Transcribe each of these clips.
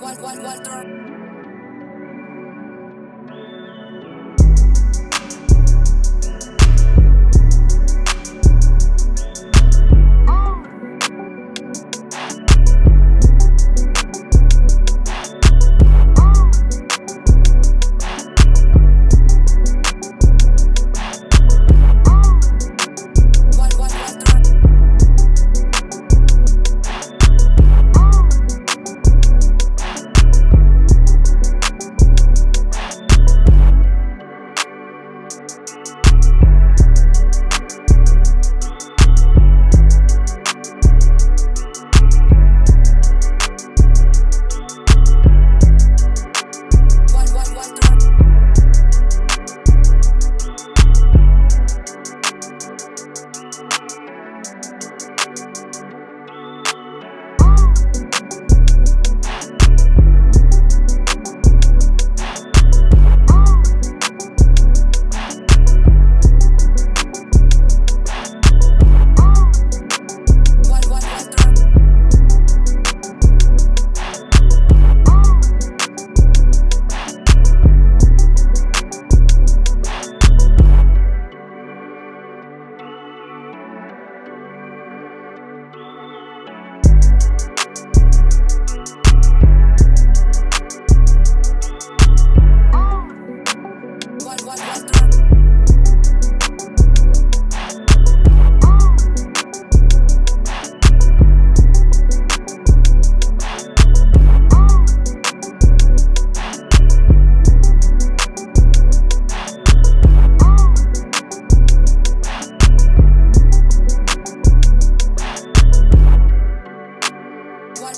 Walter.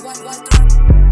One, one, one,